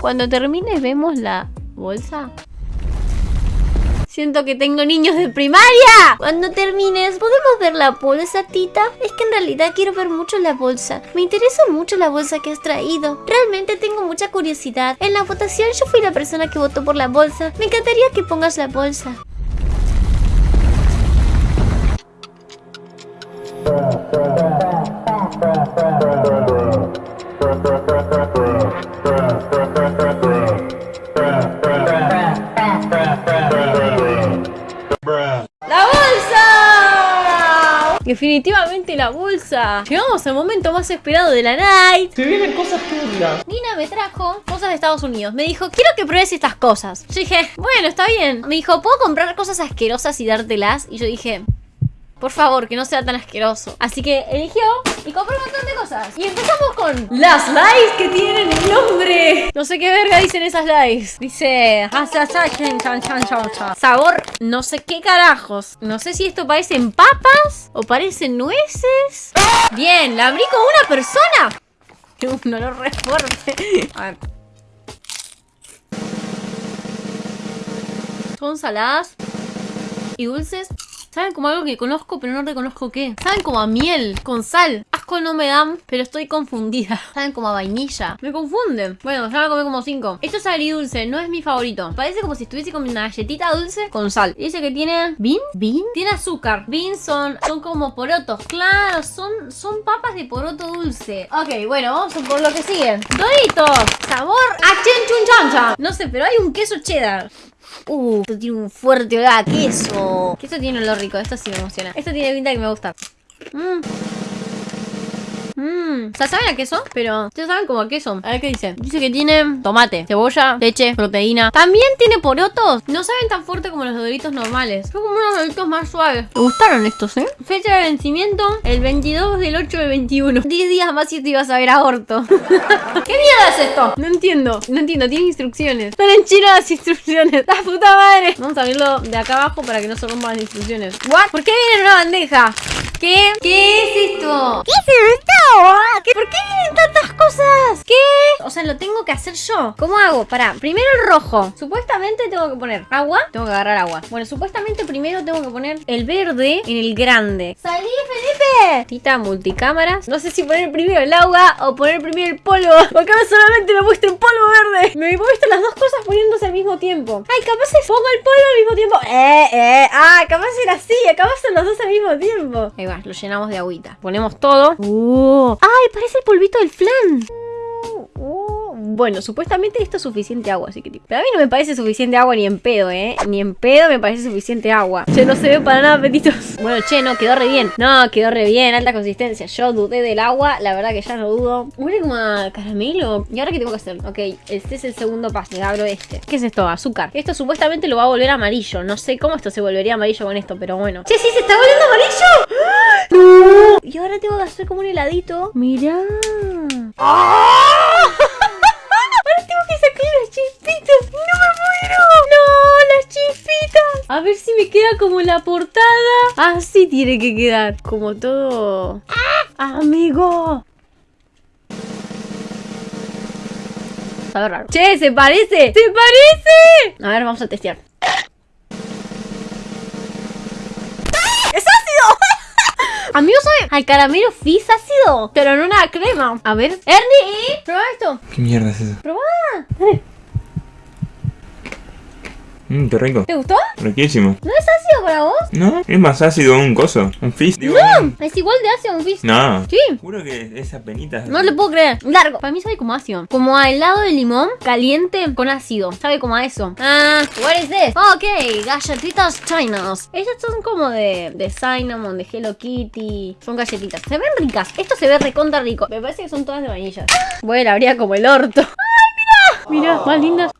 Cuando termine vemos la bolsa. Siento que tengo niños de primaria. Cuando termines, ¿podemos ver la bolsa, Tita? Es que en realidad quiero ver mucho la bolsa. Me interesa mucho la bolsa que has traído. Realmente tengo mucha curiosidad. En la votación yo fui la persona que votó por la bolsa. Me encantaría que pongas la bolsa. ¡La bolsa! Definitivamente la bolsa. Llegamos al momento más esperado de la night. Se vienen cosas turbias. Nina me trajo cosas de Estados Unidos. Me dijo, quiero que pruebes estas cosas. Yo dije, bueno, está bien. Me dijo, ¿puedo comprar cosas asquerosas y dártelas? Y yo dije, por favor, que no sea tan asqueroso. Así que eligió y compró un montón de cosas. Y empezamos con las likes que tienen nombre. No sé qué verga dicen esas likes. Dice... Sabor no sé qué carajos. No sé si esto parecen papas o parecen nueces. Bien, la abrí con una persona. Un olor re fuerte. A ver. Son saladas y dulces. Saben como algo que conozco, pero no reconozco qué. Saben como a miel, con sal. No me dan, pero estoy confundida. Saben como a vainilla. Me confunden. Bueno, ya me comí como cinco. Esto es agridulce, no es mi favorito. Parece como si estuviese comiendo una galletita dulce con sal. Dice que tiene... ¿Bean? ¿Bean? Tiene azúcar. Beans son, son como porotos. Claro, son, son papas de poroto dulce. Ok, bueno, vamos por lo que sigue. Doritos. Sabor a chancha. No sé, pero hay un queso cheddar. Uh, esto tiene un fuerte olor a queso. Que esto tiene un olor rico, esto sí me emociona. Esto tiene pinta que me gusta. Mmm. Mmm. O sea, saben a queso, pero ustedes saben como a queso. A ver qué dice. Dice que tiene tomate, cebolla, leche, proteína. También tiene porotos. No saben tan fuerte como los doritos normales. Son como unos doritos más suaves. Me gustaron estos, ¿eh? Fecha de vencimiento, el 22 del 8 del 21. 10 días más y esto iba a saber a orto. ¿Qué mierda es esto? No entiendo. No entiendo. Tiene instrucciones. Están en chino las instrucciones. ¡La puta madre! Vamos a abrirlo de acá abajo para que no se rompan las instrucciones. ¿What? ¿Por qué viene en una bandeja? ¿Qué? ¿Qué es esto? ¿Qué es esto? ¿Por qué vienen tantas cosas? ¿Qué? O sea, lo tengo que hacer yo. ¿Cómo hago? Pará, primero el rojo. Supuestamente tengo que poner agua. Tengo que agarrar agua. Bueno, supuestamente primero tengo que poner el verde en el grande. ¡Salí, Felipe! Tita multicámaras. No sé si poner primero el agua o poner primero el polvo. Porque ahora solamente me muestra un polvo verde. Me muestra las dos cosas poniéndose al mismo tiempo. Ay, capaz es pongo el polvo al mismo tiempo. Eh, eh. Ah, capaz era así. Capaz son los dos al mismo tiempo. Ahí va, lo llenamos de agüita. Ponemos todo. Uh. ¡Ay! Parece el polvito del flan. Bueno, supuestamente esto es suficiente agua, así que tipo. Pero a mí no me parece suficiente agua ni en pedo, ¿eh? Ni en pedo me parece suficiente agua. Che, no se ve para nada apetitos. Bueno, che, no, quedó re bien. No, quedó re bien, alta consistencia. Yo dudé del agua, la verdad que ya no dudo. Huele como a caramelo. ¿Y ahora qué tengo que hacer? Ok, este es el segundo paso. Abro este. ¿Qué es esto? Azúcar. Esto supuestamente lo va a volver amarillo. No sé cómo esto se volvería amarillo con esto, pero bueno. Che, sí, se está volviendo amarillo. ¡No! Y ahora tengo que hacer como un heladito. Mirá. Ahora A ver si me queda como la portada. Así tiene que quedar. Como todo. ¡Amigo! Sabe raro. ¡Che! ¡Se parece! ¡Se parece! A ver, vamos a testear. ¡Es ácido! Amigo, sabe al caramelo fizz ácido, pero en una crema. A ver. Ernie, prueba esto. ¿Qué mierda es eso? Prueba. Mmm, qué rico. ¿Te gustó? Riquísimo. ¿No es ácido para vos? No, es más ácido un coso. Un fizz. Digo, No, es igual de ácido un fizz. No. Sí. Juro que esas penitas. No le puedo creer. Largo. Para mí sabe como ácido. Como a helado de limón caliente con ácido. Sabe como a eso. Ah, what is this? Ok, galletitas chinas. Estas son como de, de cinnamon, de Hello Kitty. Son galletitas. Se ven ricas. Esto se ve recontra rico. Me parece que son todas de vainilla. Bueno, habría como el orto. ¡Ay, mira! Mira, más lindas.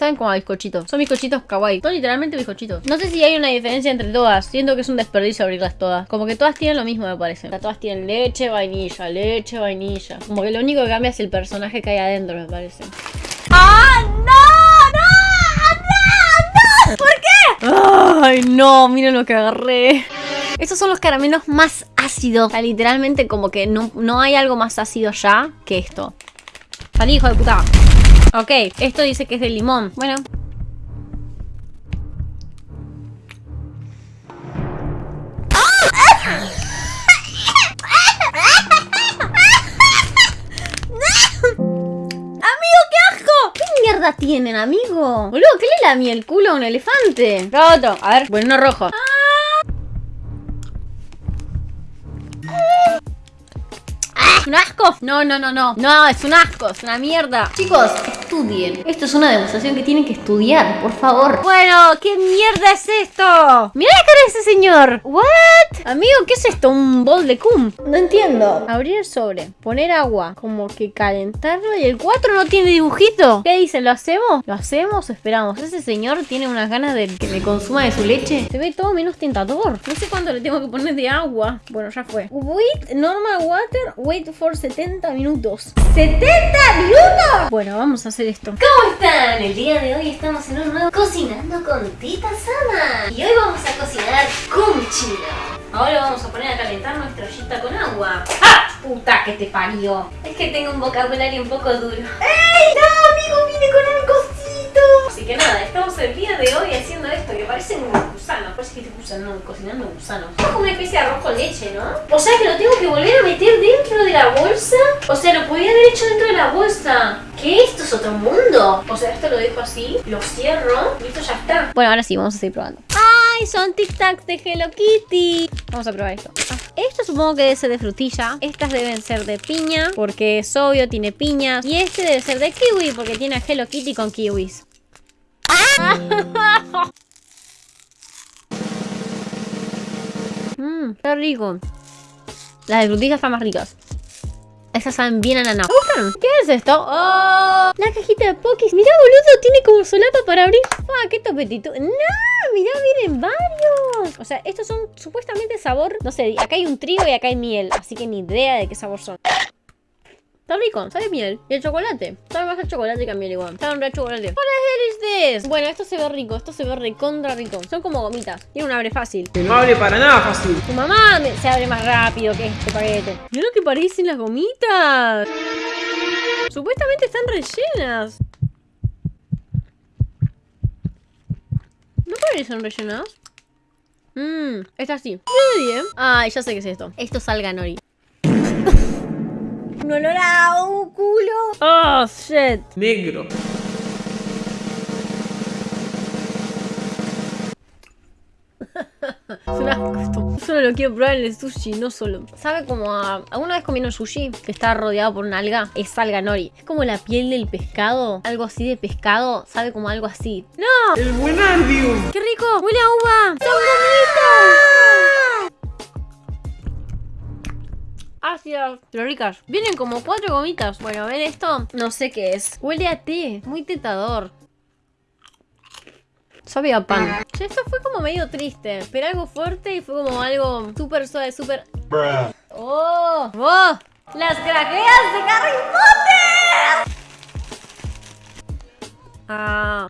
Saben como a bizcochitos. Son bizcochitos kawaii. Son literalmente bizcochitos. No sé si hay una diferencia entre todas. Siento que es un desperdicio abrirlas todas. Como que todas tienen lo mismo, me parece. O sea, todas tienen leche, vainilla, leche, vainilla. Como que lo único que cambia es el personaje que hay adentro, me parece. ¡Ah, no! ¡No! ¡No! ¡No! ¿Por qué? ¡Ay, no! Miren lo que agarré. Estos son los caramelos más ácidos. O sea, literalmente como que no, no hay algo más ácido ya que esto. Salí, hijo de puta. Ok, esto dice que es de limón. Bueno. ¡Amigo, qué asco! ¿Qué mierda tienen, amigo? Boludo, ¿qué le lamí el culo a un elefante? Lo otro. A ver, bueno, no rojo. ¿Es un asco? No, no, no, no. No, es un asco, es una mierda. Chicos, estudien. Esto es una demostración que tienen que estudiar, por favor. Bueno, ¿qué mierda es esto? Mira la cara de ese señor. ¿What? Amigo, ¿qué es esto? ¿Un bol de cum? No entiendo. Abrir el sobre, poner agua, como que calentarlo y el 4 no tiene dibujito. ¿Qué dicen? ¿Lo hacemos? ¿Lo hacemos o esperamos? Ese señor tiene unas ganas de que me consuma de su leche. Se ve todo menos tentador. No sé cuánto le tengo que poner de agua. Bueno, ya fue. Wait, normal water, wait for 70 minutos. ¿70 minutos? Bueno, vamos a hacer esto. ¿Cómo están? El día de hoy estamos en un nuevo Cocinando con Tita Sama Y hoy vamos a cocinar kumchino Ahora vamos a poner a calentar nuestra ollita con agua. ¡Ah! Puta que te parió. Es que tengo un vocabulario un poco duro ¡Ey! ¡No, amigo! ¡Vine con cosito! Así que nada, estamos el día de hoy haciendo esto que parecen gusanos. Parece que te gusanos, cocinando gusanos. Es como una especie de arroz con leche, ¿no? O sea que lo tengo que volver a meter dentro de la bolsa. O sea, lo podía haber hecho dentro de la bolsa. ¿Qué? ¿Esto es otro mundo? O sea, esto lo dejo así, lo cierro y esto ya está. Bueno, ahora sí, vamos a seguir probando. ¡Ay! Son Tic Tacs de Hello Kitty. Vamos a probar esto. Ah, Esto supongo que debe ser de frutilla. Estas deben ser de piña, porque es obvio, tiene piñas. Y este debe ser de kiwi, porque tiene a Hello Kitty con kiwis. Mmm, está rico. Las de frutilla están más ricas. Estas saben bien ananá. ¿Me gustan? ¿Qué es esto? ¡Oh! La cajita de Pokis. Mirá, boludo, tiene como solapa para abrir. ¡Ah, qué topetito! ¡No! Mirá, vienen varios. O sea, estos son supuestamente sabor... No sé, acá hay un trigo y acá hay miel. Así que ni idea de qué sabor son. Está rico, sabe miel. Y el chocolate. Sabe más a chocolate que a miel igual. Sabe un re chocolate. What the hell is this? Bueno, esto se ve rico. Esto se ve recontra rico. Son como gomitas. Tiene un abre fácil. Que no hable para nada fácil. Tu mamá me- se abre más rápido que este paquete. Mira lo que parecen las gomitas. Supuestamente están rellenas. ¿No parecen rellenas? Mmm, esta sí. Muy Ay, ya sé qué es esto. Esto es alganori. Un olor a un culo. Oh, shit. Negro. Es un asco. Solo lo quiero probar en el sushi, no solo. Sabe como a... ¿Alguna vez comieron sushi que está rodeado por una alga? Es alga nori. Es como la piel del pescado. Algo así de pescado. Sabe como algo así. ¡No! El buenardium. ¡Qué rico! ¡Huele a uva! ¡Son Ácidas, pero ricas. Vienen como cuatro gomitas. Bueno, ven esto. No sé qué es. Huele a té. Muy tentador. Sabe a pan. Che, esto fue como medio triste. Pero algo fuerte y fue como algo súper suave, súper... ¡Oh! ¡Oh! ¡Las craqueas de Harry Potter! Ah...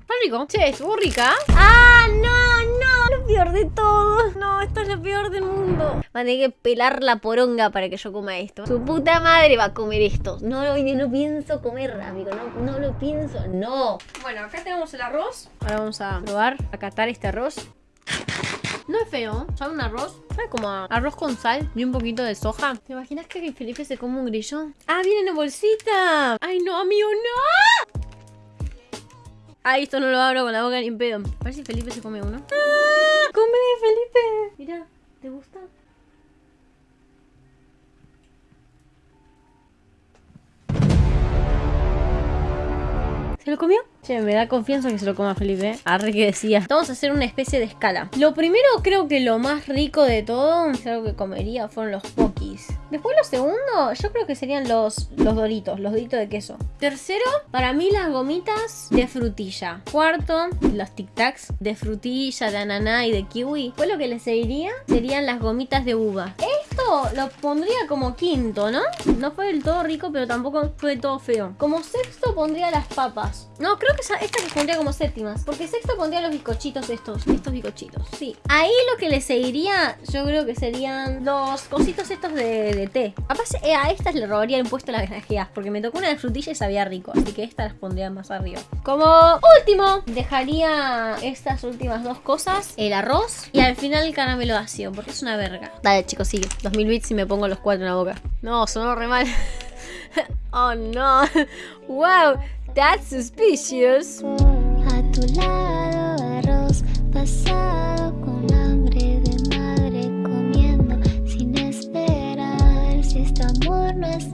Está rico. Che, estuvo rica. ¡Ah, no, no! Lo peor de todo. No, esto es lo peor del mundo. Va a tener que pelar la poronga para que yo coma esto. Su puta madre va a comer esto. No, lo- no pienso comer, amigo. No, no lo pienso. No. Bueno, acá tenemos el arroz. Ahora vamos a probar, a catar este arroz. No es feo, sabe un arroz. Sabe como a arroz con sal y un poquito de soja. ¿Te imaginas que Felipe se come un grillón? ¡Ah, viene en bolsita! ¡Ay, no, amigo, no! Ay, esto no lo abro con la boca ni en pedo. A ver si Felipe se come uno. ¡Ah! ¡Come, Felipe! Mira, ¿te gusta? ¿Se lo comió? Che, me da confianza que se lo coma Felipe. Arre que decía. Vamos a hacer una especie de escala. Lo primero, creo que lo más rico de todo, es algo que comería, fueron los pokis. Después lo segundo, yo creo que serían los, los doritos, los doritos de queso. Tercero, para mí las gomitas de frutilla. Cuarto, los tic tacs de frutilla, de ananá y de kiwi. Pues lo que le seguiría serían las gomitas de uva. Lo pondría como quinto, ¿no? No fue del todo rico, pero tampoco fue del todo feo. Como sexto pondría las papas. No, creo que esta que pondría como séptimas. Porque sexto pondría los bizcochitos estos. Estos bizcochitos, sí. Ahí lo que le seguiría, yo creo que serían los cositos estos de, té. Capaz eh, a estas le robaría el puesto las granjeas. Porque me tocó una de frutilla y sabía rico. Así que estas las pondría más arriba. Como último, dejaría estas últimas dos cosas. El arroz y al final el caramelo ácido. Porque es una verga. Dale chicos, sigue. 2000 bits y me pongo los cuatro en la boca. No, sonó re mal. oh no. wow, that's suspicious. A tu lado arroz pasado con hambre de madre comiendo sin esperar si este amor no es